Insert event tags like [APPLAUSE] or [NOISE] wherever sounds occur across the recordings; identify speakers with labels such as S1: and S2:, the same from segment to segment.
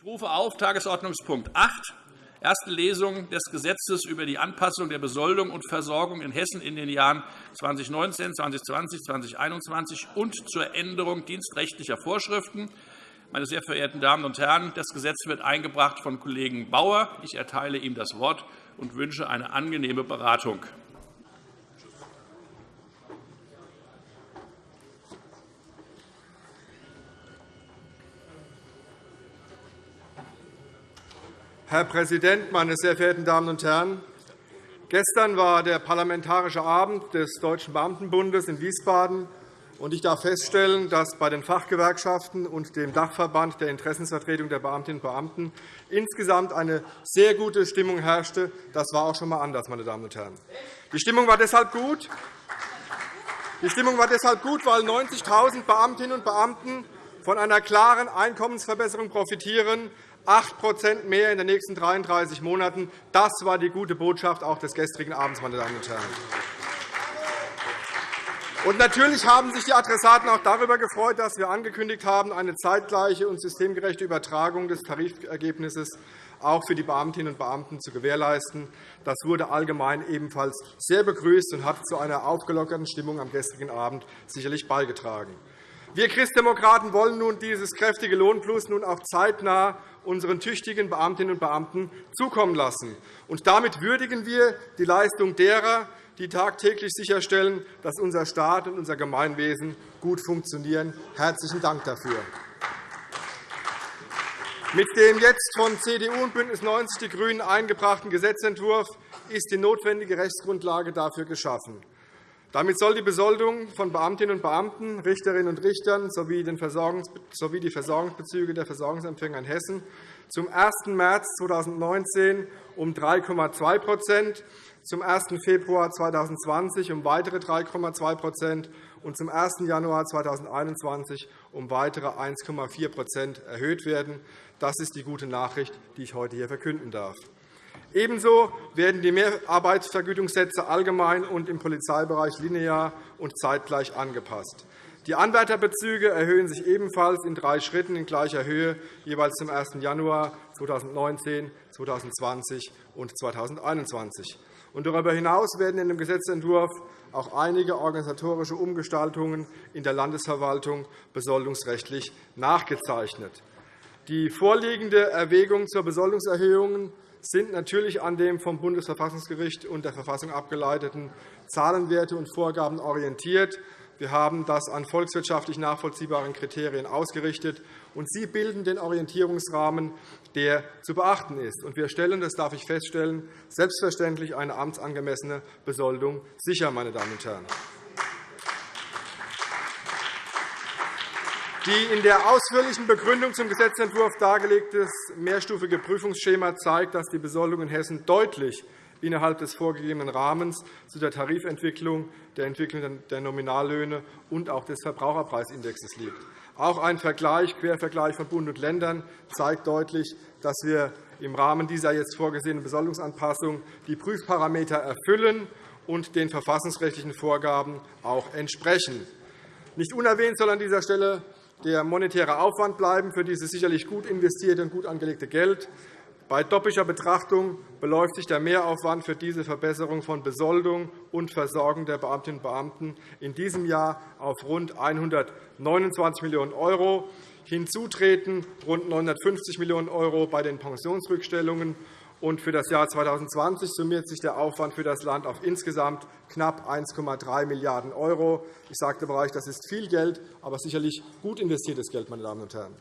S1: Ich rufe auf Tagesordnungspunkt 8, erste Lesung des Gesetzes über die Anpassung der Besoldung und Versorgung in Hessen in den Jahren 2019, 2020, 2021 und zur Änderung dienstrechtlicher Vorschriften. Meine sehr verehrten Damen und Herren, das Gesetz wird eingebracht von Kollegen Bauer. Ich erteile ihm das Wort und wünsche eine angenehme Beratung.
S2: Herr Präsident, meine sehr verehrten Damen und Herren! Gestern war der Parlamentarische Abend des Deutschen Beamtenbundes in Wiesbaden. Ich darf feststellen, dass bei den Fachgewerkschaften und dem Dachverband der Interessensvertretung der Beamtinnen und Beamten insgesamt eine sehr gute Stimmung herrschte. Das war auch schon einmal anders, meine Damen und Herren. Die Stimmung war deshalb gut, die Stimmung war deshalb gut weil 90.000 Beamtinnen und Beamten von einer klaren Einkommensverbesserung profitieren, 8% mehr in den nächsten 33 Monaten. Das war die gute Botschaft auch des gestrigen Abends, meine Damen und Herren. Und natürlich haben sich die Adressaten auch darüber gefreut, dass wir angekündigt haben, eine zeitgleiche und systemgerechte Übertragung des Tarifergebnisses auch für die Beamtinnen und Beamten zu gewährleisten. Das wurde allgemein ebenfalls sehr begrüßt und hat zu einer aufgelockerten Stimmung am gestrigen Abend sicherlich beigetragen. Wir Christdemokraten wollen nun dieses kräftige Lohnplus nun auch zeitnah unseren tüchtigen Beamtinnen und Beamten zukommen lassen. Und damit würdigen wir die Leistung derer, die tagtäglich sicherstellen, dass unser Staat und unser Gemeinwesen gut funktionieren. Herzlichen Dank dafür. Mit dem jetzt von CDU und BÜNDNIS 90 die GRÜNEN eingebrachten Gesetzentwurf ist die notwendige Rechtsgrundlage dafür geschaffen. Damit soll die Besoldung von Beamtinnen und Beamten, Richterinnen und Richtern sowie die Versorgungsbezüge der Versorgungsempfänger in Hessen zum 1. März 2019 um 3,2% zum 1. Februar 2020 um weitere 3,2% und zum 1. Januar 2021 um weitere 1,4% erhöht werden. Das ist die gute Nachricht, die ich heute hier verkünden darf. Ebenso werden die Mehrarbeitsvergütungssätze allgemein und im Polizeibereich linear und zeitgleich angepasst. Die Anwärterbezüge erhöhen sich ebenfalls in drei Schritten in gleicher Höhe, jeweils zum 1. Januar 2019, 2020 und 2021. darüber hinaus werden in dem Gesetzentwurf auch einige organisatorische Umgestaltungen in der Landesverwaltung besoldungsrechtlich nachgezeichnet. Die vorliegende Erwägung zur Besoldungserhöhung sind natürlich an den vom Bundesverfassungsgericht und der Verfassung abgeleiteten Zahlenwerte und Vorgaben orientiert. Wir haben das an volkswirtschaftlich nachvollziehbaren Kriterien ausgerichtet, und sie bilden den Orientierungsrahmen, der zu beachten ist. Wir stellen, das darf ich feststellen, selbstverständlich eine amtsangemessene Besoldung sicher. Meine Damen und Herren. Die in der ausführlichen Begründung zum Gesetzentwurf dargelegte mehrstufige Prüfungsschema zeigt, dass die Besoldung in Hessen deutlich innerhalb des vorgegebenen Rahmens zu der Tarifentwicklung, der Entwicklung der Nominallöhne und auch des Verbraucherpreisindexes liegt. Auch ein Vergleich, Quervergleich von Bund und Ländern zeigt deutlich, dass wir im Rahmen dieser jetzt vorgesehenen Besoldungsanpassung die Prüfparameter erfüllen und den verfassungsrechtlichen Vorgaben auch entsprechen. Nicht unerwähnt soll an dieser Stelle der monetäre Aufwand bleiben für dieses sicherlich gut investierte und gut angelegte Geld. Bei doppelter Betrachtung beläuft sich der Mehraufwand für diese Verbesserung von Besoldung und Versorgung der Beamtinnen und Beamten in diesem Jahr auf rund 129 Millionen €. Hinzu treten rund 950 Millionen € bei den Pensionsrückstellungen und für das Jahr 2020 summiert sich der Aufwand für das Land auf insgesamt knapp 1,3 Milliarden €. Ich sagte bereits, das ist viel Geld, aber sicherlich gut investiertes Geld. Meine Damen und Herren.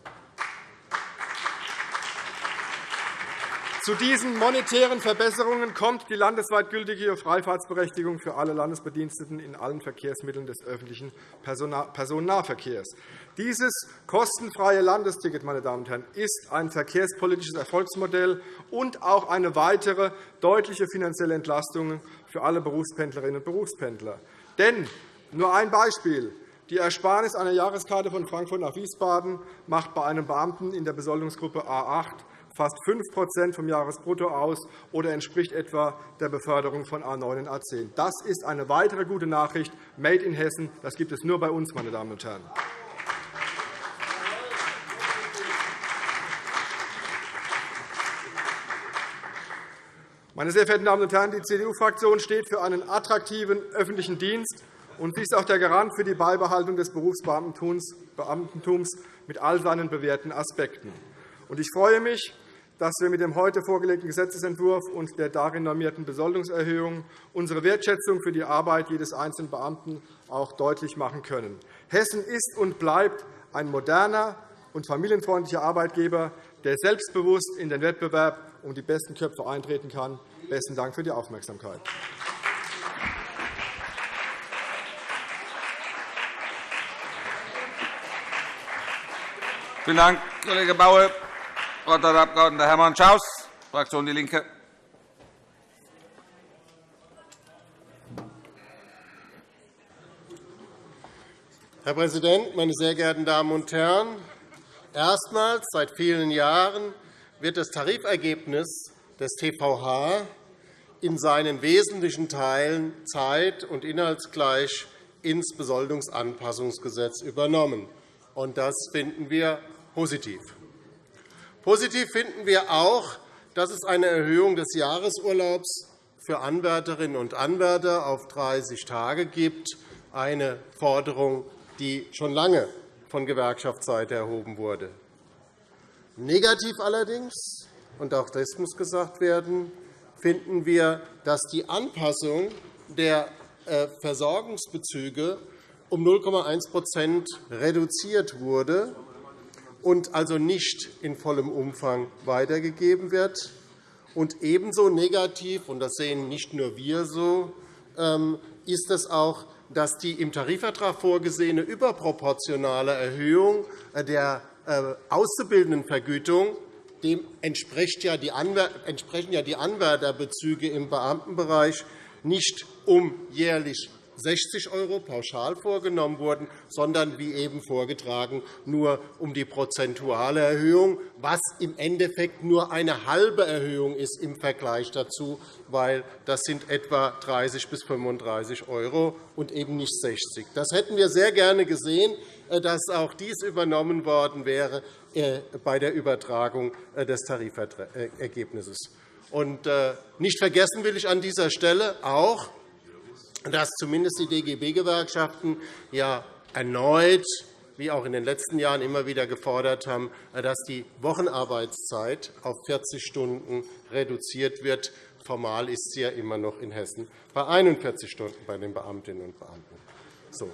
S2: Zu diesen monetären Verbesserungen kommt die landesweit gültige Freifahrtsberechtigung für alle Landesbediensteten in allen Verkehrsmitteln des öffentlichen Personennahverkehrs. Dieses kostenfreie Landesticket meine Damen und Herren, ist ein verkehrspolitisches Erfolgsmodell und auch eine weitere deutliche finanzielle Entlastung für alle Berufspendlerinnen und Berufspendler. Denn nur ein Beispiel. Die Ersparnis einer Jahreskarte von Frankfurt nach Wiesbaden macht bei einem Beamten in der Besoldungsgruppe A 8 fast 5% vom Jahresbrutto aus oder entspricht etwa der Beförderung von A 9 und A 10. Das ist eine weitere gute Nachricht. Made in Hessen. Das gibt es nur bei uns, meine Damen und Herren. Meine sehr verehrten Damen und Herren, die CDU-Fraktion steht für einen attraktiven öffentlichen Dienst, und sie ist auch der Garant für die Beibehaltung des Berufsbeamtentums mit all seinen bewährten Aspekten. Ich freue mich, dass wir mit dem heute vorgelegten Gesetzentwurf und der darin normierten Besoldungserhöhung unsere Wertschätzung für die Arbeit jedes einzelnen Beamten auch deutlich machen können. Hessen ist und bleibt ein moderner und familienfreundlicher Arbeitgeber, der selbstbewusst in den Wettbewerb um die besten Köpfe eintreten kann. Besten Dank für die Aufmerksamkeit.
S3: Vielen Dank, Kollege Baue. Das Wort hat der Abg. Hermann Schaus, Fraktion DIE LINKE.
S4: Herr Präsident, meine sehr geehrten Damen und Herren! Erstmals seit vielen Jahren wird das Tarifergebnis des TVH in seinen wesentlichen Teilen zeit- und inhaltsgleich ins Besoldungsanpassungsgesetz übernommen. Das finden wir positiv. Positiv finden wir auch, dass es eine Erhöhung des Jahresurlaubs für Anwärterinnen und Anwärter auf 30 Tage gibt, eine Forderung, die schon lange von Gewerkschaftsseite erhoben wurde. Negativ allerdings, und auch das muss gesagt werden, finden wir, dass die Anpassung der äh, Versorgungsbezüge um 0,1% reduziert wurde und also nicht in vollem Umfang weitergegeben wird. Und ebenso negativ, und das sehen nicht nur wir so, ähm, ist es auch, dass die im Tarifvertrag vorgesehene überproportionale Erhöhung der äh, Auszubildendenvergütung dem entsprechen ja die Anwärterbezüge im Beamtenbereich nicht um jährlich 60 € pauschal vorgenommen wurden, sondern, wie eben vorgetragen, nur um die prozentuale Erhöhung, was im Endeffekt nur eine halbe Erhöhung ist im Vergleich dazu, weil das sind etwa 30 bis 35 € und eben nicht 60 Das hätten wir sehr gerne gesehen, äh, dass auch dies übernommen worden wäre äh, bei der Übertragung äh, des Tarifergebnisses. Nicht vergessen will ich an dieser Stelle auch, dass zumindest die DGB-Gewerkschaften ja erneut, wie auch in den letzten Jahren immer wieder gefordert haben, dass die Wochenarbeitszeit auf 40 Stunden reduziert wird. Formal ist sie ja immer noch in Hessen bei 41 Stunden bei den Beamtinnen und Beamten. So.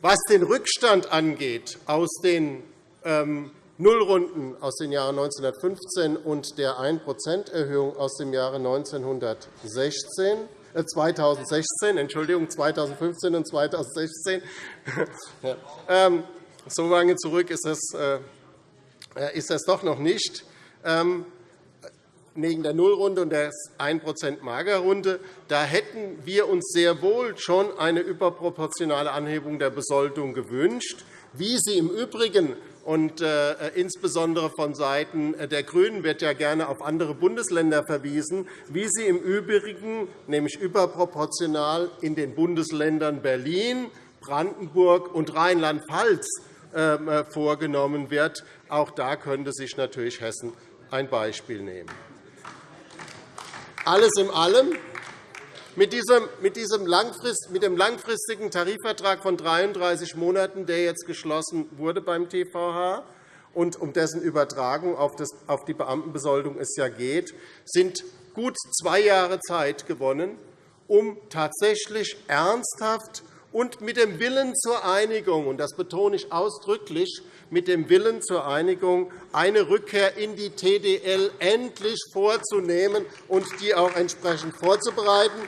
S4: Was den Rückstand angeht aus den ähm, Nullrunden aus den Jahren 1915 und der 1-%-Erhöhung aus dem Jahre 1916, 2016, äh, Entschuldigung, 2015 und 2016. [LAUGHS] Ähm, so lange zurück ist das, äh, ist das doch noch nicht. Ähm, wegen der Nullrunde und der 1% Magerrunde, da hätten wir uns sehr wohl schon eine überproportionale Anhebung der Besoldung gewünscht, wie sie im Übrigen und äh, insbesondere von Seiten der GRÜNEN wird ja gerne auf andere Bundesländer verwiesen, wie sie im Übrigen, nämlich überproportional in den Bundesländern Berlin, Brandenburg und Rheinland-Pfalz ähm, äh, vorgenommen wird. Auch da könnte sich natürlich Hessen ein Beispiel nehmen. Alles in allem mit, diesem, Langfrist, mit dem langfristigen Tarifvertrag von 33 Monaten, der jetzt geschlossen wurde beim TVH und um dessen Übertragung auf, das, auf die Beamtenbesoldung es ja geht, sind gut zwei Jahre Zeit gewonnen, um tatsächlich ernsthaft und mit dem Willen zur Einigung, und das betone ich ausdrücklich, mit dem Willen zur Einigung eine Rückkehr in die TDL endlich vorzunehmen und die auch entsprechend vorzubereiten.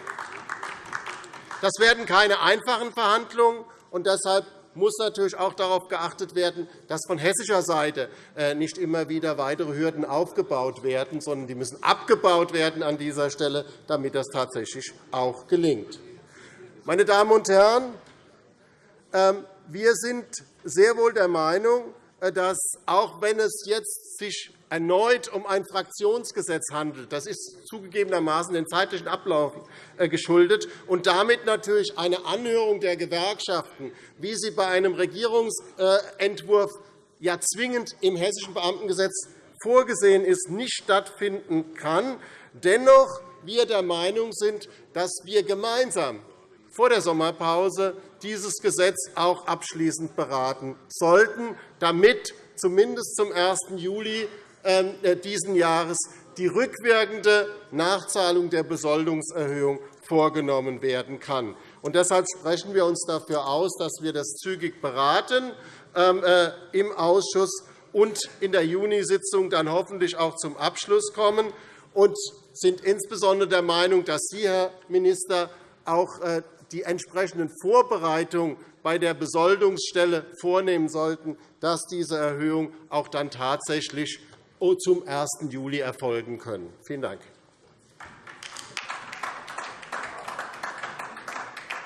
S4: Das werden keine einfachen Verhandlungen, und deshalb muss natürlich auch darauf geachtet werden, dass von hessischer Seite äh, nicht immer wieder weitere Hürden aufgebaut werden, sondern die müssen abgebaut werden an dieser Stelle, damit das tatsächlich auch gelingt. Meine Damen und Herren, ähm, wir sind sehr wohl der Meinung, äh, dass, auch wenn es jetzt sich erneut um ein Fraktionsgesetz handelt, das ist zugegebenermaßen den zeitlichen Ablauf äh, geschuldet, und damit natürlich eine Anhörung der Gewerkschaften, wie sie bei einem Regierungsentwurf ja zwingend im Hessischen Beamtengesetz vorgesehen ist, nicht stattfinden kann. Dennoch wir der Meinung sind, dass wir gemeinsam vor der Sommerpause dieses Gesetz auch abschließend beraten sollten, damit zumindest zum 1. Juli ähm, äh, dieses Jahres die rückwirkende Nachzahlung der Besoldungserhöhung vorgenommen werden kann. Und deshalb sprechen wir uns dafür aus, dass wir das zügig beraten ähm, äh, im Ausschuss und in der Junisitzung dann hoffentlich auch zum Abschluss kommen und sind insbesondere der Meinung, dass Sie, Herr Minister, auch äh, die entsprechenden Vorbereitungen bei der Besoldungsstelle vornehmen sollten, dass diese Erhöhung auch dann tatsächlich zum 1. Juli erfolgen können. Vielen Dank.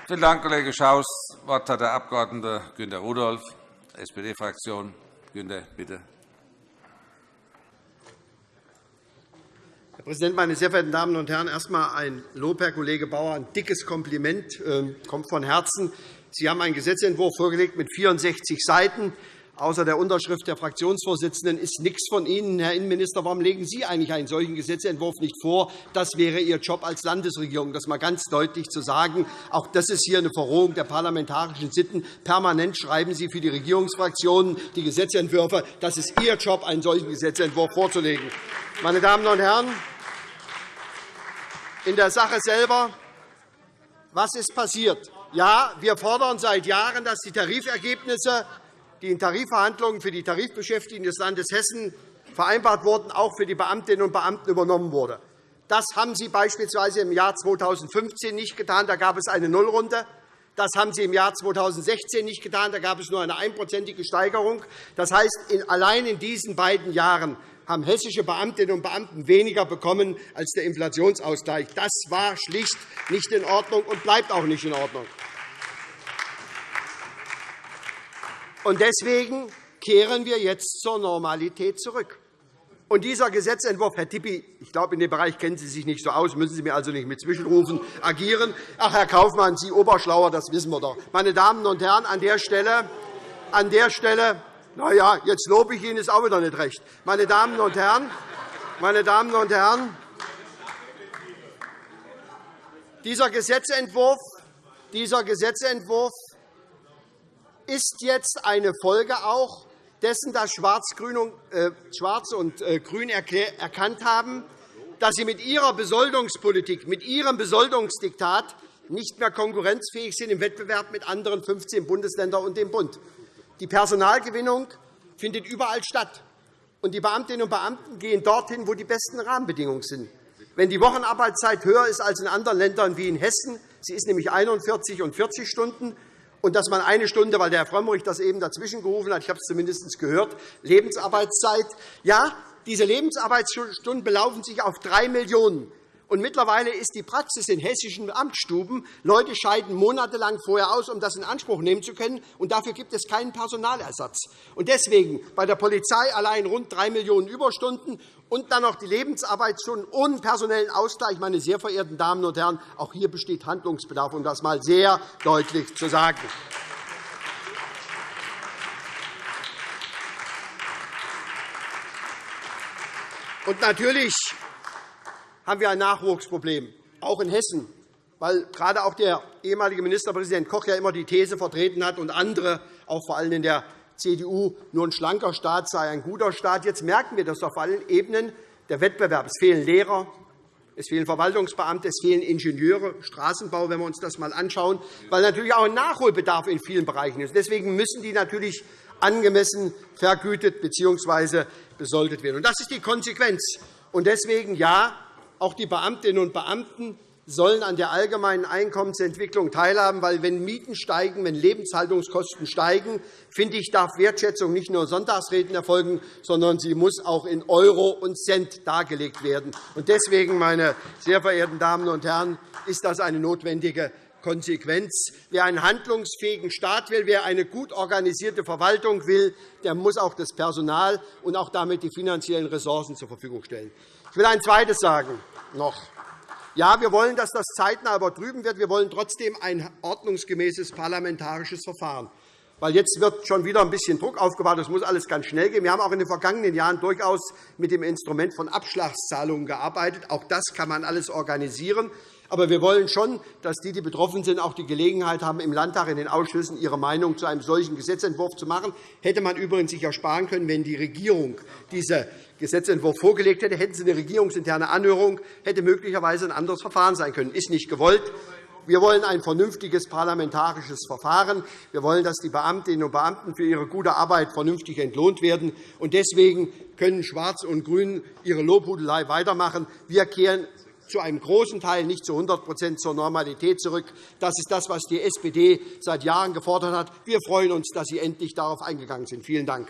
S3: Vielen Dank, Kollege Schaus. Das Wort hat der Abg. Günter Rudolph, SPD-Fraktion. Günter, bitte.
S5: Herr Präsident, meine sehr verehrten Damen und Herren! Erst einmal ein Lob, Herr Kollege Bauer, ein dickes Kompliment, ähm, kommt von Herzen. Sie haben einen Gesetzentwurf vorgelegt mit 64 Seiten. Außer der Unterschrift der Fraktionsvorsitzenden ist nichts von Ihnen, Herr Innenminister. Warum legen Sie eigentlich einen solchen Gesetzentwurf nicht vor? Das wäre Ihr Job als Landesregierung, das einmal ganz deutlich zu sagen. Auch das ist hier eine Verrohung der parlamentarischen Sitten. Permanent schreiben Sie für die Regierungsfraktionen die Gesetzentwürfe. Das ist Ihr Job, einen solchen Gesetzentwurf vorzulegen. Meine Damen und Herren, in der Sache selber, was ist passiert? Ja, wir fordern seit Jahren, dass die Tarifergebnisse die in Tarifverhandlungen für die Tarifbeschäftigten des Landes Hessen vereinbart wurden, auch für die Beamtinnen und Beamten übernommen wurde. Das haben Sie beispielsweise im Jahr 2015 nicht getan. Da gab es eine Nullrunde. Das haben Sie im Jahr 2016 nicht getan. Da gab es nur eine einprozentige Steigerung. Das heißt, allein in diesen beiden Jahren haben hessische Beamtinnen und Beamten weniger bekommen als der Inflationsausgleich. Das war schlicht nicht in Ordnung und bleibt auch nicht in Ordnung. Und deswegen kehren wir jetzt zur Normalität zurück. Und dieser Gesetzentwurf, Herr Tippi, ich glaube, in dem Bereich kennen Sie sich nicht so aus, müssen Sie mir also nicht mit Zwischenrufen agieren. Ach, Herr Kaufmann, Sie Oberschlauer, das wissen wir doch. Meine Damen und Herren, an der Stelle, an der Stelle na ja, jetzt lobe ich Ihnen, ist auch wieder nicht recht. Meine Damen und Herren, meine Damen und Herren, dieser Gesetzentwurf, dieser Gesetzentwurf ist jetzt eine Folge auch dessen, dass äh, Schwarz und äh, Grün erkannt haben, dass sie mit ihrer Besoldungspolitik, mit ihrem Besoldungsdiktat nicht mehr konkurrenzfähig sind im Wettbewerb mit anderen 15 Bundesländern und dem Bund. Die Personalgewinnung findet überall statt. Und die Beamtinnen und Beamten gehen dorthin, wo die besten Rahmenbedingungen sind. Wenn die Wochenarbeitszeit höher ist als in anderen Ländern wie in Hessen, sie ist nämlich 41 und 40 Stunden, und dass man eine Stunde, weil der Herr Frömmrich das eben dazwischen gerufen hat, ich habe es zumindest gehört, Lebensarbeitszeit. Ja, diese Lebensarbeitsstunden belaufen sich auf 3 Millionen und mittlerweile ist die Praxis in hessischen Amtsstuben, Leute scheiden monatelang vorher aus, um das in Anspruch nehmen zu können, und dafür gibt es keinen Personalersatz. Und deswegen bei der Polizei allein rund 3 Millionen Überstunden und dann noch die Lebensarbeitsstunden ohne personellen Ausgleich. Meine sehr verehrten Damen und Herren, auch hier besteht Handlungsbedarf, um das einmal sehr deutlich zu sagen. Und natürlich haben wir ein Nachwuchsproblem, auch in Hessen, weil gerade auch der ehemalige Ministerpräsident Koch ja immer die These vertreten hat und andere, auch vor allem in der CDU, nur ein schlanker Staat sei ein guter Staat. Jetzt merken wir das auf allen Ebenen. Der Wettbewerb. Es fehlen Lehrer, es fehlen Verwaltungsbeamte, es fehlen Ingenieure, Straßenbau, wenn wir uns das einmal anschauen, weil natürlich auch ein Nachholbedarf in vielen Bereichen ist. Deswegen müssen die natürlich angemessen vergütet bzw. besoldet werden. Das ist die Konsequenz. Deswegen ja, auch die Beamtinnen und Beamten sollen an der allgemeinen Einkommensentwicklung teilhaben, weil wenn Mieten steigen, wenn Lebenshaltungskosten steigen, finde ich, darf Wertschätzung nicht nur Sonntagsreden erfolgen, sondern sie muss auch in Euro und Cent dargelegt werden. Deswegen, meine sehr verehrten Damen und Herren, ist das eine notwendige Konsequenz. Wer einen handlungsfähigen Staat will, wer eine gut organisierte Verwaltung will, der muss auch das Personal und auch damit die finanziellen Ressourcen zur Verfügung stellen. Ich will ein Zweites sagen noch. Ja, wir wollen, dass das zeitnah übertrüben wird. Wir wollen trotzdem ein ordnungsgemäßes parlamentarisches Verfahren. weil jetzt wird schon wieder ein bisschen Druck aufgebaut. Das muss alles ganz schnell gehen. Wir haben auch in den vergangenen Jahren durchaus mit dem Instrument von Abschlagszahlungen gearbeitet. Auch das kann man alles organisieren. Aber wir wollen schon, dass die, die betroffen sind, auch die Gelegenheit haben, im Landtag in den Ausschüssen ihre Meinung zu einem solchen Gesetzentwurf zu machen. Hätte man übrigens sich ersparen können, wenn die Regierung diesen Gesetzentwurf vorgelegt hätte, hätten Sie eine regierungsinterne Anhörung, hätte möglicherweise ein anderes Verfahren sein können. Das ist nicht gewollt. Wir wollen ein vernünftiges parlamentarisches Verfahren. Wir wollen, dass die Beamtinnen und Beamten für ihre gute Arbeit vernünftig entlohnt werden. Deswegen können Schwarz und Grün ihre Lobhudelei weitermachen. Wir kehren zu einem großen Teil, nicht zu 100% zur Normalität zurück. Das ist das, was die SPD seit Jahren gefordert hat. Wir freuen uns, dass Sie endlich darauf eingegangen sind. Vielen Dank.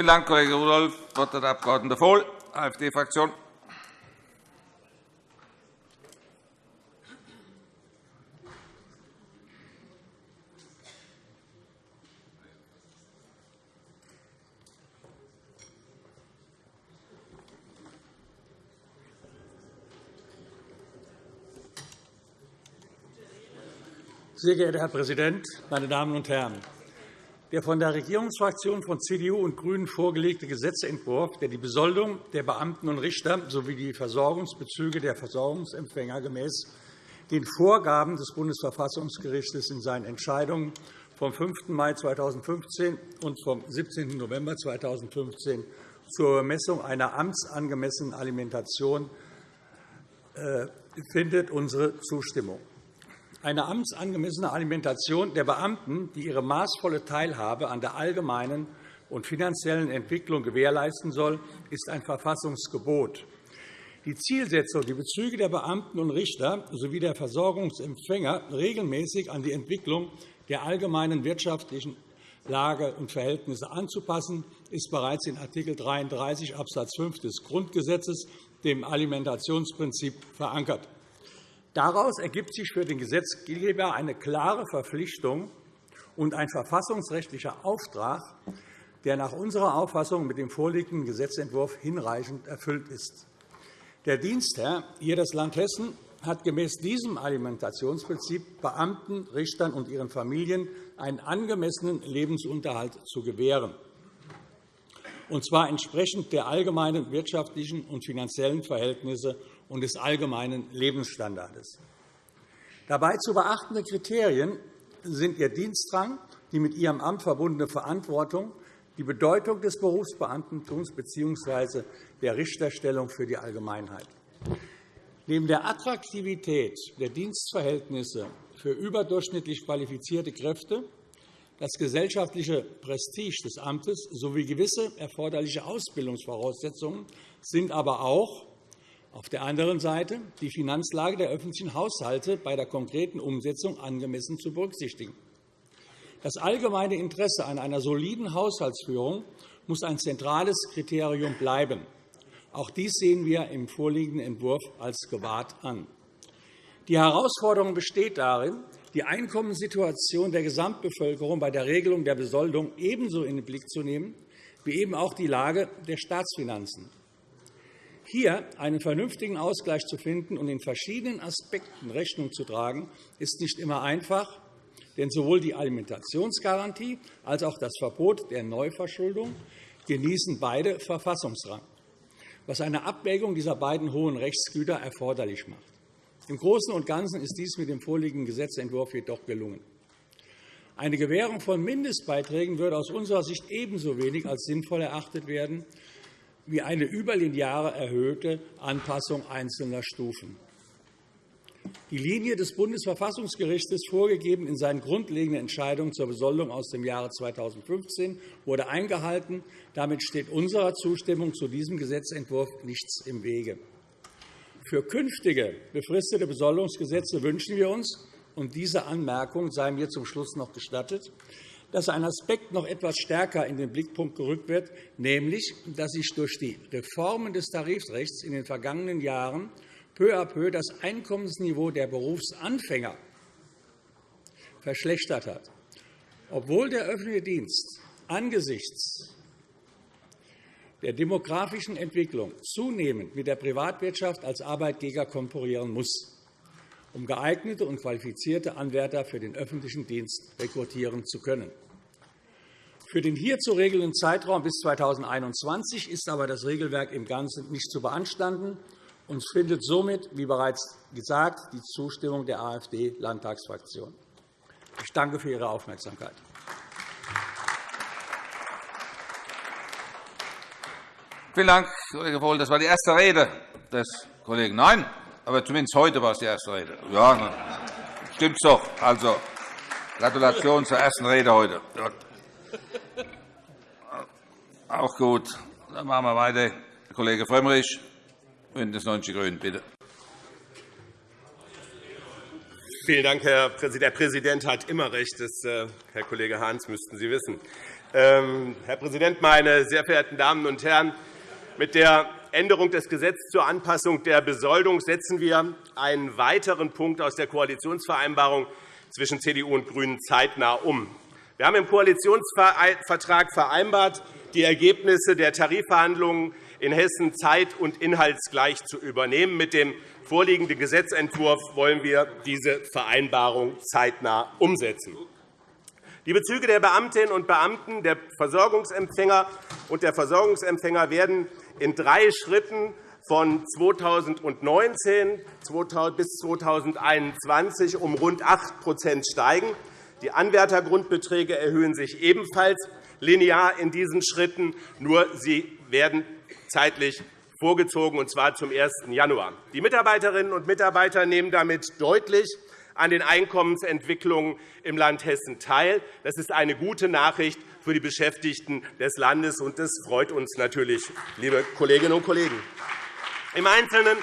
S3: Vielen Dank, Kollege Rudolph. Das Wort hat der Abg. Vohl, AfD-Fraktion.
S6: Sehr geehrter Herr Präsident, meine Damen und Herren! Der von der Regierungsfraktion von CDU und GRÜNEN vorgelegte Gesetzentwurf, der die Besoldung der Beamten und Richter sowie die Versorgungsbezüge der Versorgungsempfänger gemäß den Vorgaben des Bundesverfassungsgerichts in seinen Entscheidungen vom 5. Mai 2015 und vom 17. November 2015 zur Bemessung einer amtsangemessenen Alimentation äh, findet unsere Zustimmung. Eine amtsangemessene Alimentation der Beamten, die ihre maßvolle Teilhabe an der allgemeinen und finanziellen Entwicklung gewährleisten soll, ist ein Verfassungsgebot. Die Zielsetzung, die Bezüge der Beamten und Richter sowie der Versorgungsempfänger regelmäßig an die Entwicklung der allgemeinen wirtschaftlichen Lage und Verhältnisse anzupassen, ist bereits in Art. 33 Abs. 5 des Grundgesetzes, dem Alimentationsprinzip, verankert. Daraus ergibt sich für den Gesetzgeber eine klare Verpflichtung und ein verfassungsrechtlicher Auftrag, der nach unserer Auffassung mit dem vorliegenden Gesetzentwurf hinreichend erfüllt ist. Der Dienstherr, hier das Land Hessen, hat gemäß diesem Alimentationsprinzip Beamten, Richtern und ihren Familien einen angemessenen Lebensunterhalt zu gewähren, und zwar entsprechend der allgemeinen wirtschaftlichen und finanziellen Verhältnisse und des allgemeinen Lebensstandards. Dabei zu beachtende Kriterien sind Ihr Dienstrang, die mit Ihrem Amt verbundene Verantwortung, die Bedeutung des Berufsbeamtentums bzw. der Richterstellung für die Allgemeinheit. Neben der Attraktivität der Dienstverhältnisse für überdurchschnittlich qualifizierte Kräfte, das gesellschaftliche Prestige des Amtes sowie gewisse erforderliche Ausbildungsvoraussetzungen sind aber auch auf der anderen Seite die Finanzlage der öffentlichen Haushalte bei der konkreten Umsetzung angemessen zu berücksichtigen. Das allgemeine Interesse an einer soliden Haushaltsführung muss ein zentrales Kriterium bleiben. Auch dies sehen wir im vorliegenden Entwurf als gewahrt an. Die Herausforderung besteht darin, die Einkommenssituation der Gesamtbevölkerung bei der Regelung der Besoldung ebenso in den Blick zu nehmen wie eben auch die Lage der Staatsfinanzen. Hier einen vernünftigen Ausgleich zu finden und in verschiedenen Aspekten Rechnung zu tragen, ist nicht immer einfach, denn sowohl die Alimentationsgarantie als auch das Verbot der Neuverschuldung genießen beide Verfassungsrang, was eine Abwägung dieser beiden hohen Rechtsgüter erforderlich macht. Im Großen und Ganzen ist dies mit dem vorliegenden Gesetzentwurf jedoch gelungen. Eine Gewährung von Mindestbeiträgen würde aus unserer Sicht ebenso wenig als sinnvoll erachtet werden wie eine überlineare erhöhte Anpassung einzelner Stufen. Die Linie des Bundesverfassungsgerichts, vorgegeben in seinen grundlegenden Entscheidungen zur Besoldung aus dem Jahre 2015, wurde eingehalten. Damit steht unserer Zustimmung zu diesem Gesetzentwurf nichts im Wege. Für künftige befristete Besoldungsgesetze wünschen wir uns, und diese Anmerkung sei mir zum Schluss noch gestattet, dass ein Aspekt noch etwas stärker in den Blickpunkt gerückt wird, nämlich, dass sich durch die Reformen des Tarifrechts in den vergangenen Jahren peu à peu das Einkommensniveau der Berufsanfänger verschlechtert hat, obwohl der öffentliche Dienst angesichts der demografischen Entwicklung zunehmend mit der Privatwirtschaft als Arbeitgeber konkurrieren muss, um geeignete und qualifizierte Anwärter für den öffentlichen Dienst rekrutieren zu können. Für den hier zu regelnden Zeitraum bis 2021 ist aber das Regelwerk im Ganzen nicht zu beanstanden und findet somit, wie bereits gesagt, die Zustimmung der AfD-Landtagsfraktion. Ich danke für Ihre Aufmerksamkeit.
S3: Vielen Dank, Kollege Vohl. Das war die erste Rede des Kollegen. Nein, aber zumindest heute war es die erste Rede. Ja, stimmt doch. Also, Gratulation zur ersten Rede heute. Auch gut. Dann machen wir weiter. Herr Kollege Frömmrich, BÜNDNIS 90 die GRÜNEN, bitte.
S7: Vielen Dank, Herr Präsident. Der Präsident hat immer recht. Das, äh, Herr Kollege Hahns müssten Sie wissen. Ähm, Herr Präsident, meine sehr verehrten Damen und Herren! Mit der Änderung des Gesetzes zur Anpassung der Besoldung setzen wir einen weiteren Punkt aus der Koalitionsvereinbarung zwischen CDU und GRÜNEN zeitnah um. Wir haben im Koalitionsvertrag vereinbart, die Ergebnisse der Tarifverhandlungen in Hessen zeit- und inhaltsgleich zu übernehmen. Mit dem vorliegenden Gesetzentwurf wollen wir diese Vereinbarung zeitnah umsetzen. Die Bezüge der Beamtinnen und Beamten, der Versorgungsempfänger und der Versorgungsempfänger werden in drei Schritten von 2019 bis 2021 um rund 8% steigen. Die Anwärtergrundbeträge erhöhen sich ebenfalls linear in diesen Schritten, nur sie werden zeitlich vorgezogen, und zwar zum 1. Januar. Die Mitarbeiterinnen und Mitarbeiter nehmen damit deutlich an den Einkommensentwicklungen im Land Hessen teil. Das ist eine gute Nachricht für die Beschäftigten des Landes, und das freut uns natürlich, liebe Kolleginnen und Kollegen. Im Einzelnen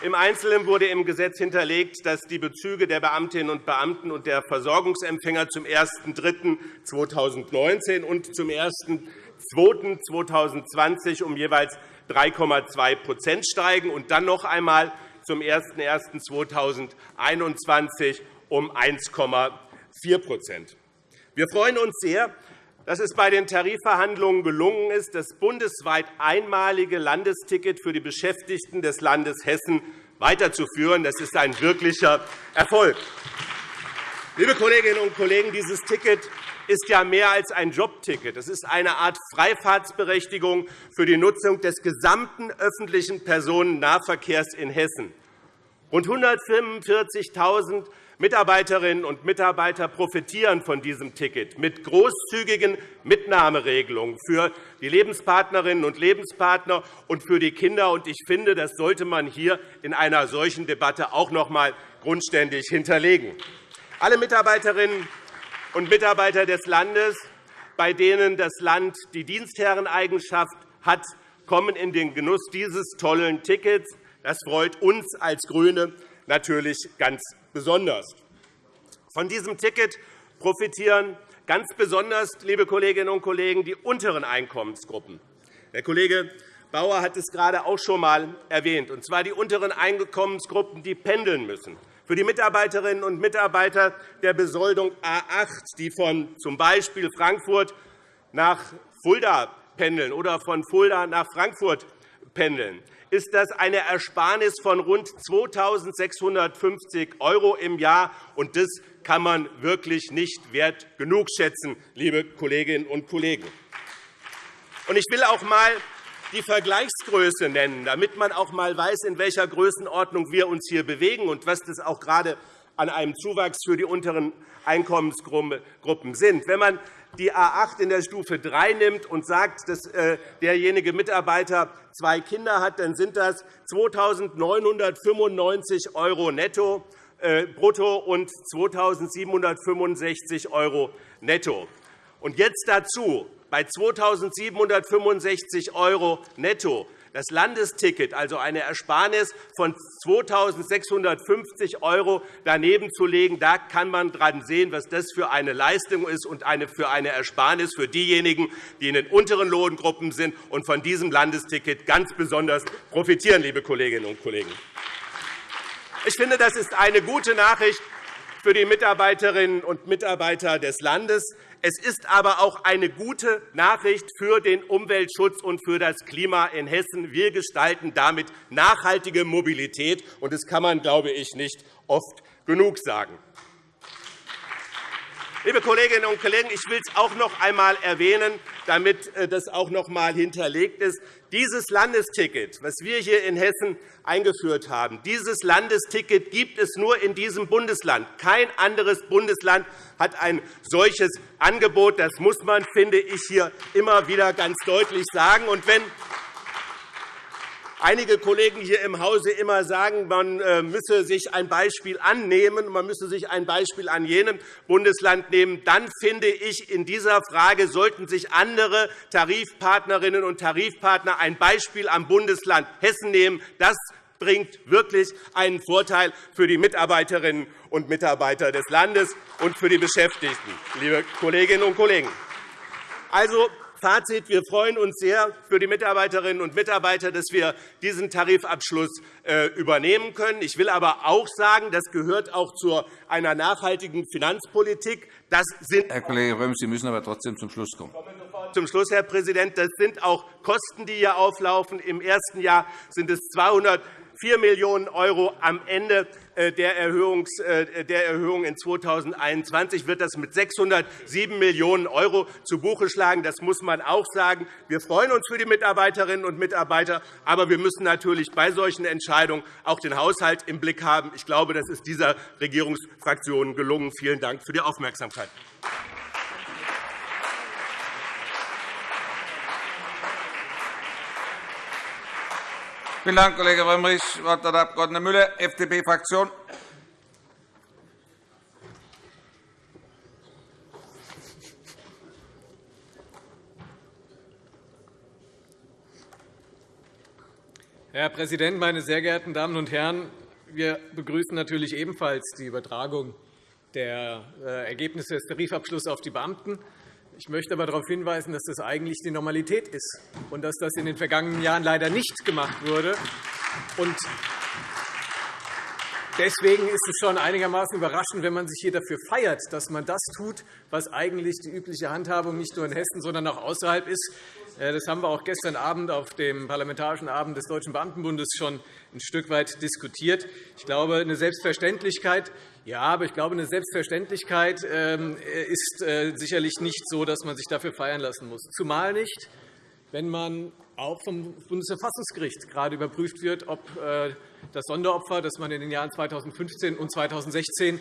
S7: im Einzelnen wurde im Gesetz hinterlegt, dass die Bezüge der Beamtinnen und Beamten und der Versorgungsempfänger zum 01.03.2019 und zum 01.02.2020 um jeweils 3,2% steigen und dann noch einmal zum 01.01.2021 um 1,4 Wir freuen uns sehr, dass es bei den Tarifverhandlungen gelungen ist, das bundesweit einmalige Landesticket für die Beschäftigten des Landes Hessen weiterzuführen. Das ist ein wirklicher Erfolg. Liebe Kolleginnen und Kollegen, dieses Ticket ist ja mehr als ein Jobticket. Es ist eine Art Freifahrtsberechtigung für die Nutzung des gesamten öffentlichen Personennahverkehrs in Hessen. Rund 145.000 Mitarbeiterinnen und Mitarbeiter profitieren von diesem Ticket mit großzügigen Mitnahmeregelungen für die Lebenspartnerinnen und Lebenspartner und für die Kinder. Ich finde, das sollte man hier in einer solchen Debatte auch noch einmal grundständig hinterlegen. Alle Mitarbeiterinnen und Mitarbeiter des Landes, bei denen das Land die Dienstherreneigenschaft hat, kommen in den Genuss dieses tollen Tickets. Das freut uns als GRÜNE natürlich ganz besonders. Von diesem Ticket profitieren ganz besonders, liebe Kolleginnen und Kollegen, die unteren Einkommensgruppen. Der Kollege Bauer hat es gerade auch schon einmal erwähnt, und zwar die unteren Einkommensgruppen, die pendeln müssen. Für die Mitarbeiterinnen und Mitarbeiter der Besoldung A 8, die von z. Frankfurt nach Fulda pendeln oder von Fulda nach Frankfurt pendeln, ist das eine Ersparnis von rund 2.650 € im Jahr. und Das kann man wirklich nicht wert genug schätzen, liebe Kolleginnen und Kollegen. Ich will auch einmal die Vergleichsgröße nennen, damit man auch einmal weiß, in welcher Größenordnung wir uns hier bewegen und was das auch gerade an einem Zuwachs für die unteren Einkommensgruppen sind. Wenn man die A 8 in der Stufe 3 nimmt und sagt, dass äh, derjenige Mitarbeiter zwei Kinder hat, dann sind das 2.995 € netto äh, brutto und 2.765 € netto. Und jetzt dazu bei 2.765 € netto das Landesticket, also eine Ersparnis von 2.650 € daneben zu legen, da kann man dran sehen, was das für eine Leistung ist und für eine Ersparnis für diejenigen, die in den unteren Lohngruppen sind und von diesem Landesticket ganz besonders profitieren, liebe Kolleginnen und Kollegen. Ich finde, das ist eine gute Nachricht für die Mitarbeiterinnen und Mitarbeiter des Landes. Es ist aber auch eine gute Nachricht für den Umweltschutz und für das Klima in Hessen. Wir gestalten damit nachhaltige Mobilität, und das kann man, glaube ich, nicht oft genug sagen. Liebe Kolleginnen und Kollegen, ich will es auch noch einmal erwähnen, damit äh, das auch noch einmal hinterlegt ist. Dieses Landesticket, das wir hier in Hessen eingeführt haben, dieses Landesticket gibt es nur in diesem Bundesland. Kein anderes Bundesland hat ein solches Angebot. Das muss man, finde ich, hier immer wieder ganz deutlich sagen. Und wenn einige Kollegen hier im Hause immer sagen, man äh, müsse sich ein Beispiel annehmen, man müsse sich ein Beispiel an jenem Bundesland nehmen, dann finde ich, in dieser Frage sollten sich andere Tarifpartnerinnen und Tarifpartner ein Beispiel am Bundesland Hessen nehmen. Das bringt wirklich einen Vorteil für die Mitarbeiterinnen und Mitarbeiter des Landes und für die Beschäftigten, liebe Kolleginnen und Kollegen. Also, Fazit. Wir freuen uns sehr für die Mitarbeiterinnen und Mitarbeiter, dass wir diesen Tarifabschluss äh, übernehmen können. Ich will aber auch sagen, das gehört auch zu einer nachhaltigen Finanzpolitik. Das sind
S3: Herr Kollege Röhm, Sie müssen aber trotzdem zum Schluss kommen.
S7: Zum Schluss, Herr Präsident. Das sind auch Kosten, die hier auflaufen. Im ersten Jahr sind es 200 4 Millionen € am Ende äh, der Erhöhung in 2021 wird das mit 607 Millionen € zu Buche schlagen. Das muss man auch sagen. Wir freuen uns für die Mitarbeiterinnen und Mitarbeiter, aber wir müssen natürlich bei solchen Entscheidungen auch den Haushalt im Blick haben. Ich glaube, das ist dieser Regierungsfraktion gelungen. Vielen Dank für die Aufmerksamkeit.
S3: Vielen Dank, Kollege Frömmrich. Das Wort hat der Abg. Müller, FDP-Fraktion.
S8: Herr Präsident, meine sehr geehrten Damen und Herren! Wir begrüßen natürlich ebenfalls die Übertragung der äh, Ergebnisse des Tarifabschlusses auf die Beamten. Ich möchte aber darauf hinweisen, dass das eigentlich die Normalität ist und dass das in den vergangenen Jahren leider nicht gemacht wurde. Deswegen ist es schon einigermaßen überraschend, wenn man sich hier dafür feiert, dass man das tut, was eigentlich die übliche Handhabung nicht nur in Hessen, sondern auch außerhalb ist. Äh, das haben wir auch gestern Abend auf dem Parlamentarischen Abend des Deutschen Beamtenbundes schon ein Stück weit diskutiert. Ich glaube, eine Selbstverständlichkeit, ja, aber ich glaube, eine Selbstverständlichkeit ähm, ist äh, sicherlich nicht so, dass man sich dafür feiern lassen muss. Zumal nicht, wenn man auch vom Bundesverfassungsgericht gerade überprüft wird, ob äh, das Sonderopfer, das man in den Jahren 2015 und 2016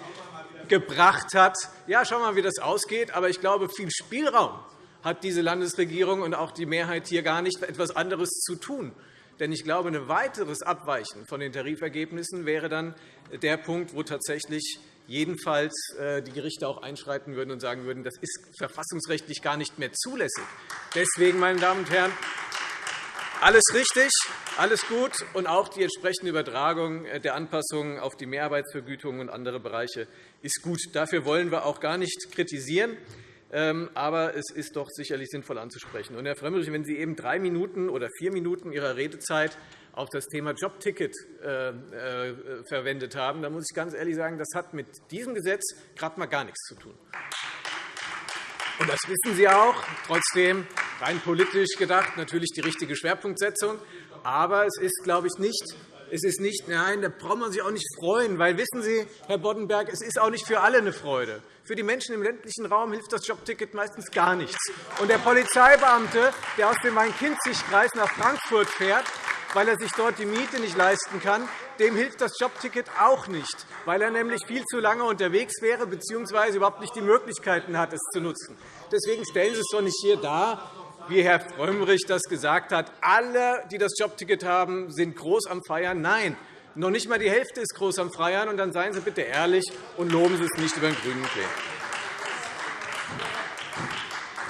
S8: gebracht hat, ja, schauen wir mal, wie das ausgeht. Aber ich glaube, viel Spielraum hat diese Landesregierung und auch die Mehrheit hier gar nicht, etwas anderes zu tun. Denn ich glaube, ein weiteres Abweichen von den Tarifergebnissen wäre dann der Punkt, wo tatsächlich jedenfalls äh, die Gerichte auch einschreiten würden und sagen würden, das ist verfassungsrechtlich gar nicht mehr zulässig. Deswegen, meine Damen und Herren, alles richtig, alles gut, und auch die entsprechende Übertragung der Anpassungen auf die Mehrarbeitsvergütung und andere Bereiche ist gut. Dafür wollen wir auch gar nicht kritisieren. Ähm, aber es ist doch sicherlich sinnvoll anzusprechen. Und, Herr Frömmrich, wenn Sie eben drei Minuten oder vier Minuten Ihrer Redezeit auf das Thema Jobticket äh, äh, verwendet haben, dann muss ich ganz ehrlich sagen, das hat mit diesem Gesetz gerade mal gar nichts zu tun. Und das wissen Sie auch. Trotzdem rein politisch gedacht natürlich die richtige Schwerpunktsetzung. Aber es ist, glaube ich, nicht es ist nicht, nein, da braucht man sich auch nicht freuen, weil wissen Sie, Herr Boddenberg, es ist auch nicht für alle eine Freude. Für die Menschen im ländlichen Raum hilft das Jobticket meistens gar nichts. Und der Polizeibeamte, der aus dem Main-Kinzig-Kreis nach Frankfurt fährt, weil er sich dort die Miete nicht leisten kann, dem hilft das Jobticket auch nicht, weil er nämlich viel zu lange unterwegs wäre bzw. überhaupt nicht die Möglichkeiten hat, es zu nutzen. Deswegen stellen Sie es doch nicht hier dar, wie Herr Frömmrich das gesagt hat, alle, die das Jobticket haben, sind groß am Feiern. Nein, noch nicht einmal die Hälfte ist groß am Feiern. Und dann seien Sie bitte ehrlich und loben Sie es nicht über den grünen Klee.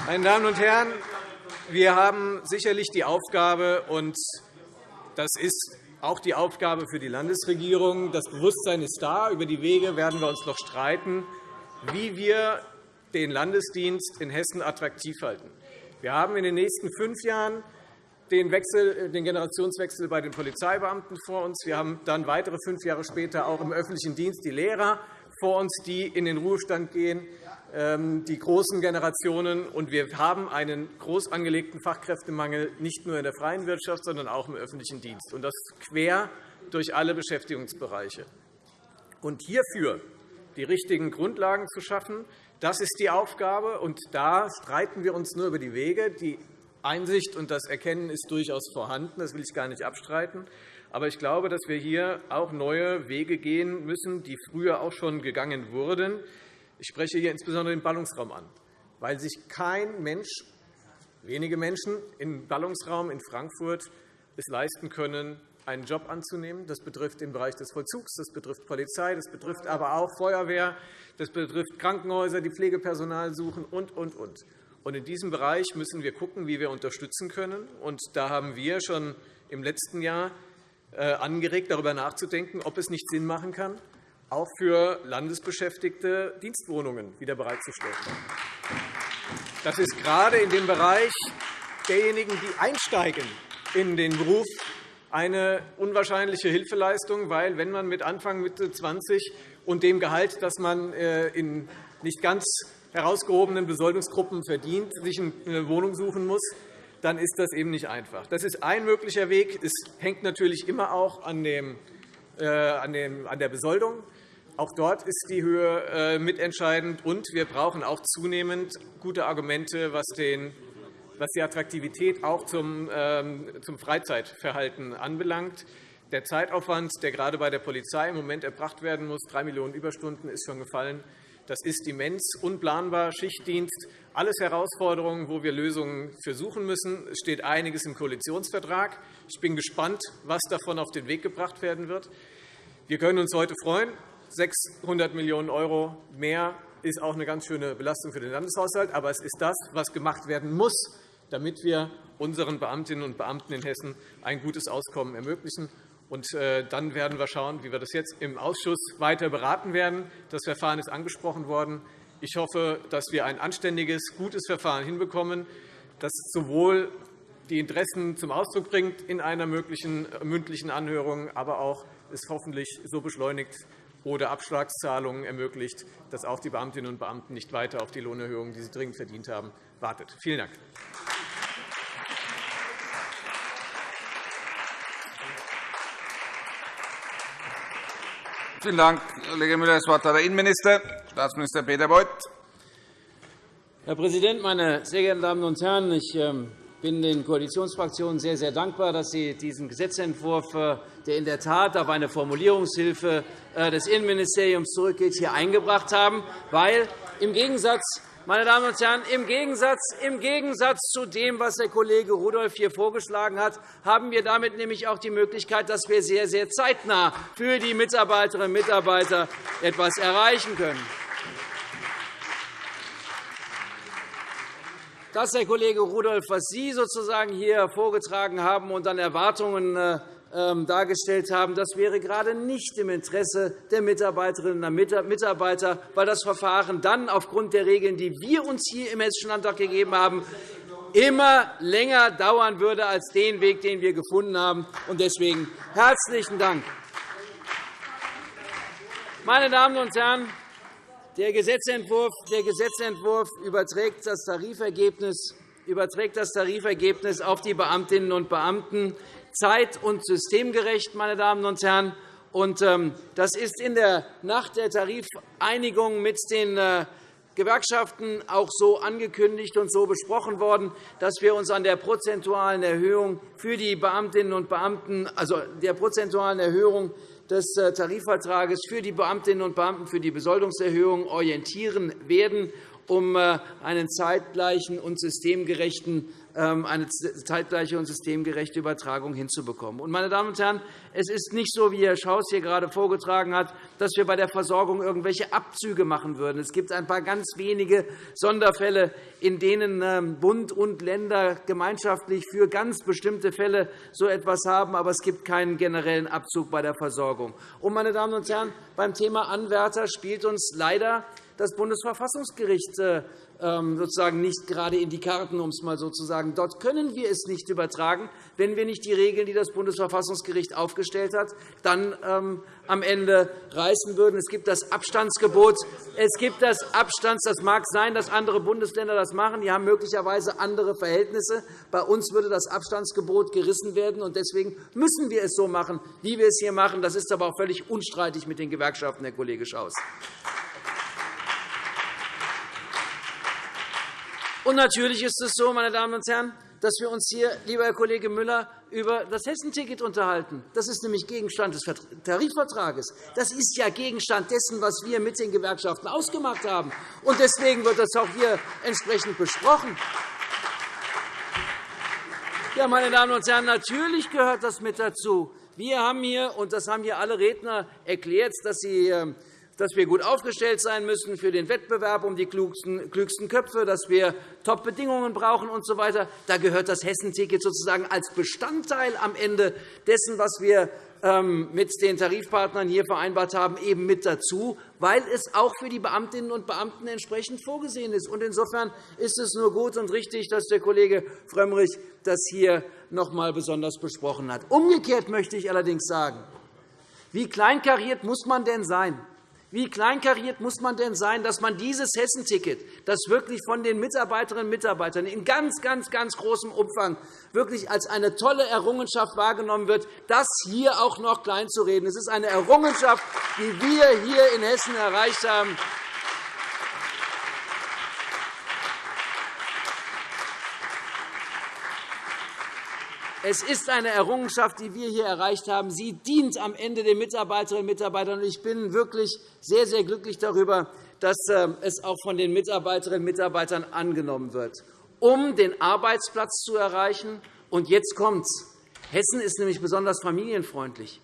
S8: Meine Damen und Herren, wir haben sicherlich die Aufgabe, und das ist auch die Aufgabe für die Landesregierung. Das Bewusstsein ist da. Über die Wege werden wir uns noch streiten, wie wir den Landesdienst in Hessen attraktiv halten. Wir haben in den nächsten fünf Jahren den, Wechsel, den Generationswechsel bei den Polizeibeamten vor uns. Wir haben dann weitere fünf Jahre später auch im öffentlichen Dienst die Lehrer vor uns, die in den Ruhestand gehen, ähm, die großen Generationen. Und wir haben einen groß angelegten Fachkräftemangel nicht nur in der freien Wirtschaft, sondern auch im öffentlichen Dienst, und das quer durch alle Beschäftigungsbereiche. Und hierfür die richtigen Grundlagen zu schaffen, das ist die Aufgabe. Und da streiten wir uns nur über die Wege. Die Einsicht und das Erkennen ist durchaus vorhanden. Das will ich gar nicht abstreiten. Aber ich glaube, dass wir hier auch neue Wege gehen müssen, die früher auch schon gegangen wurden. Ich spreche hier insbesondere den Ballungsraum an, weil sich kein Mensch, wenige Menschen im Ballungsraum in Frankfurt es leisten können, einen Job anzunehmen. Das betrifft den Bereich des Vollzugs, das betrifft Polizei, das betrifft aber auch Feuerwehr, das betrifft Krankenhäuser, die Pflegepersonal suchen und, und, und. Und in diesem Bereich müssen wir schauen, wie wir unterstützen können. Und da haben wir schon im letzten Jahr äh, angeregt, darüber nachzudenken, ob es nicht Sinn machen kann, auch für Landesbeschäftigte Dienstwohnungen wieder bereitzustellen. Das ist gerade in dem Bereich derjenigen, die einsteigen in den Beruf, eine unwahrscheinliche Hilfeleistung, weil wenn man mit Anfang Mitte 20 und dem Gehalt, das man äh, in nicht ganz herausgehobenen Besoldungsgruppen verdient, sich eine Wohnung suchen muss, dann ist das eben nicht einfach. Das ist ein möglicher Weg. Es hängt natürlich immer auch an, dem, äh, an, dem, an der Besoldung. Auch dort ist die Höhe äh, mitentscheidend. Und wir brauchen auch zunehmend gute Argumente, was, den, was die Attraktivität auch zum, ähm, zum Freizeitverhalten anbelangt. Der Zeitaufwand, der gerade bei der Polizei im Moment erbracht werden muss, drei Millionen Überstunden, ist schon gefallen. Das ist immens, unplanbar, Schichtdienst, alles Herausforderungen, wo wir Lösungen für suchen müssen. Es steht einiges im Koalitionsvertrag. Ich bin gespannt, was davon auf den Weg gebracht werden wird. Wir können uns heute freuen. 600 Millionen € mehr ist auch eine ganz schöne Belastung für den Landeshaushalt. Aber es ist das, was gemacht werden muss, damit wir unseren Beamtinnen und Beamten in Hessen ein gutes Auskommen ermöglichen. Und äh, dann werden wir schauen, wie wir das jetzt im Ausschuss weiter beraten werden. Das Verfahren ist angesprochen worden. Ich hoffe, dass wir ein anständiges, gutes Verfahren hinbekommen, das sowohl die Interessen zum Ausdruck bringt in einer möglichen äh, mündlichen Anhörung, aber auch es hoffentlich so beschleunigt oder Abschlagszahlungen ermöglicht, dass auch die Beamtinnen und Beamten nicht weiter auf die Lohnerhöhungen, die sie dringend verdient haben, wartet. Vielen Dank.
S3: Vielen Dank, Kollege Müller. Das Wort hat der Innenminister, Staatsminister Peter Beuth.
S9: Herr Präsident, meine sehr geehrten Damen und Herren! Ich ähm, bin den Koalitionsfraktionen sehr, sehr dankbar, dass Sie diesen Gesetzentwurf, äh, der in der Tat auf eine Formulierungshilfe äh, des Innenministeriums zurückgeht, hier eingebracht haben, weil im Gegensatz meine Damen und Herren, im Gegensatz, im Gegensatz zu dem, was der Kollege Rudolph hier vorgeschlagen hat, haben wir damit nämlich auch die Möglichkeit, dass wir sehr, sehr zeitnah für die Mitarbeiterinnen und Mitarbeiter etwas erreichen können. Das, Herr Kollege Rudolph, was Sie sozusagen hier vorgetragen haben und an Erwartungen äh, dargestellt haben, das wäre gerade nicht im Interesse der Mitarbeiterinnen und Mitarbeiter, weil das Verfahren dann aufgrund der Regeln, die wir uns hier im Hessischen Landtag gegeben haben, immer länger dauern würde als den Weg, den wir gefunden haben. Deswegen herzlichen Dank. Meine Damen und Herren, der Gesetzentwurf, der Gesetzentwurf überträgt das überträgt das Tarifergebnis auf die Beamtinnen und Beamten zeit- und systemgerecht. Meine Damen und Herren. Ähm, das ist in der Nacht der Tarifeinigung mit den äh, Gewerkschaften auch so angekündigt und so besprochen worden, dass wir uns an der prozentualen Erhöhung für die Beamtinnen und Beamten, also der prozentualen Erhöhung des äh, Tarifvertrages für die Beamtinnen und Beamten für die Besoldungserhöhung orientieren werden, um äh, einen zeitgleichen und systemgerechten ähm, eine zeitgleiche und systemgerechte Übertragung hinzubekommen. Meine Damen und Herren, es ist nicht so, wie Herr Schaus hier gerade vorgetragen hat, dass wir bei der Versorgung irgendwelche Abzüge machen würden. Es gibt ein paar ganz wenige Sonderfälle, in denen ähm, Bund und Länder gemeinschaftlich für ganz bestimmte Fälle so etwas haben, aber es gibt keinen generellen Abzug bei der Versorgung. Meine Damen und Herren, beim Thema Anwärter spielt uns leider das Bundesverfassungsgericht äh, ähm, sozusagen nicht gerade in die Karten, um es mal so zu sagen. Dort können wir es nicht übertragen, wenn wir nicht die Regeln, die das Bundesverfassungsgericht aufgestellt hat, dann ähm, am Ende reißen würden. Es gibt das Abstandsgebot. Es gibt das Abstands. Das mag sein, dass andere Bundesländer das machen. Die haben möglicherweise andere Verhältnisse. Bei uns würde das Abstandsgebot gerissen werden. und Deswegen müssen wir es so machen, wie wir es hier machen. Das ist aber auch völlig unstreitig mit den Gewerkschaften, Herr Kollege Schaus. Und natürlich ist es so, meine Damen und Herren, dass wir uns hier, lieber Herr Kollege Müller, über das Hessenticket unterhalten. Das ist nämlich Gegenstand des Tarifvertrages. Das ist ja Gegenstand dessen, was wir mit den Gewerkschaften ausgemacht haben. Und deswegen wird das auch hier entsprechend besprochen. Ja, meine Damen und Herren, natürlich gehört das mit dazu. Wir haben hier, und das haben hier alle Redner erklärt, dass sie ähm, dass wir gut aufgestellt sein müssen für den Wettbewerb um die klügsten Köpfe, dass wir Top-Bedingungen brauchen usw. So da gehört das Hessenticket sozusagen als Bestandteil am Ende dessen, was wir ähm, mit den Tarifpartnern hier vereinbart haben, eben mit dazu, weil es auch für die Beamtinnen und Beamten entsprechend vorgesehen ist. Insofern ist es nur gut und richtig, dass der Kollege Frömmrich das hier noch einmal besonders besprochen hat. Umgekehrt möchte ich allerdings sagen, wie kleinkariert muss man denn sein, wie kleinkariert muss man denn sein, dass man dieses Hessenticket, das wirklich von den Mitarbeiterinnen und Mitarbeitern in ganz, ganz, ganz großem Umfang wirklich als eine tolle Errungenschaft wahrgenommen wird, das hier auch noch kleinzureden? Es ist eine Errungenschaft, die wir hier in Hessen erreicht haben. Es ist eine Errungenschaft, die wir hier erreicht haben. Sie dient am Ende den Mitarbeiterinnen und Mitarbeitern. Ich bin wirklich sehr, sehr glücklich darüber, dass ähm, es auch von den Mitarbeiterinnen und Mitarbeitern angenommen wird, um den Arbeitsplatz zu erreichen. Und jetzt kommt's. Hessen ist nämlich besonders familienfreundlich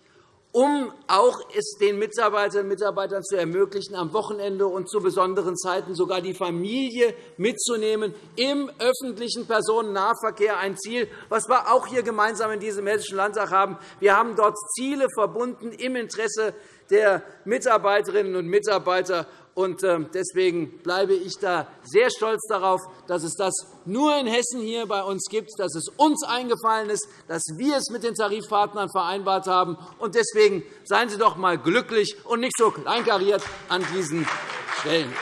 S9: um auch es den Mitarbeiterinnen und Mitarbeitern zu ermöglichen, am Wochenende und zu besonderen Zeiten sogar die Familie mitzunehmen im öffentlichen Personennahverkehr. Ein Ziel, was wir auch hier gemeinsam in diesem Hessischen Landtag haben. Wir haben dort Ziele verbunden im Interesse der Mitarbeiterinnen und Mitarbeiter. Ähm, deswegen bleibe ich da sehr stolz darauf, dass es das nur in Hessen hier bei uns gibt, dass es uns eingefallen ist, dass wir es mit den Tarifpartnern vereinbart haben. Deswegen seien Sie doch einmal glücklich und nicht so kleinkariert an diesen Stellen.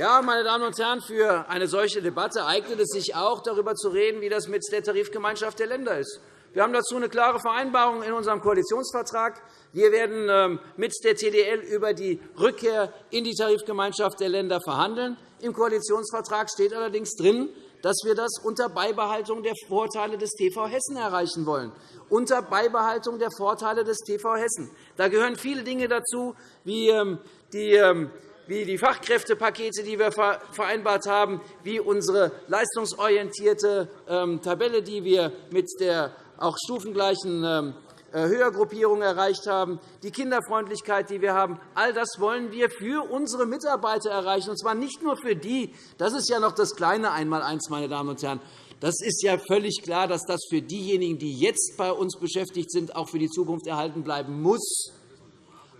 S9: Ja, meine Damen und Herren, für eine solche Debatte eignet es sich auch, darüber zu reden, wie das mit der Tarifgemeinschaft der Länder ist. Wir haben dazu eine klare Vereinbarung in unserem Koalitionsvertrag. Wir werden ähm, mit der TDL über die Rückkehr in die Tarifgemeinschaft der Länder verhandeln. Im Koalitionsvertrag steht allerdings drin, dass wir das unter Beibehaltung der Vorteile des TV Hessen erreichen wollen. Unter Beibehaltung der Vorteile des TV Hessen. Da gehören viele Dinge dazu, wie ähm, die ähm, wie die Fachkräftepakete, die wir vereinbart haben, wie unsere leistungsorientierte ähm, Tabelle, die wir mit der auch stufengleichen ähm, äh, Höhergruppierung erreicht haben, die Kinderfreundlichkeit, die wir haben. All das wollen wir für unsere Mitarbeiter erreichen, und zwar nicht nur für die. Das ist ja noch das kleine Einmaleins, meine Damen und Herren. Das ist ja völlig klar, dass das für diejenigen, die jetzt bei uns beschäftigt sind, auch für die Zukunft erhalten bleiben muss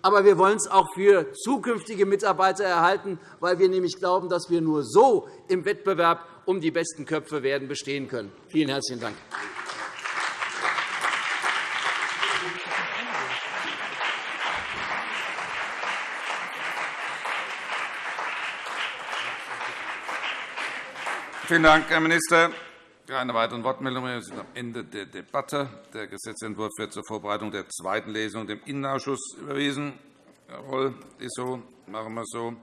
S9: aber wir wollen es auch für zukünftige Mitarbeiter erhalten, weil wir nämlich glauben, dass wir nur so im Wettbewerb um die besten Köpfe werden bestehen können. Vielen herzlichen Dank.
S3: Vielen Dank, Herr Minister. Keine weiteren Wortmeldungen. Wir sind am Ende der Debatte. Der Gesetzentwurf wird zur Vorbereitung der zweiten Lesung dem Innenausschuss überwiesen. Jawohl, ist so. Machen wir so.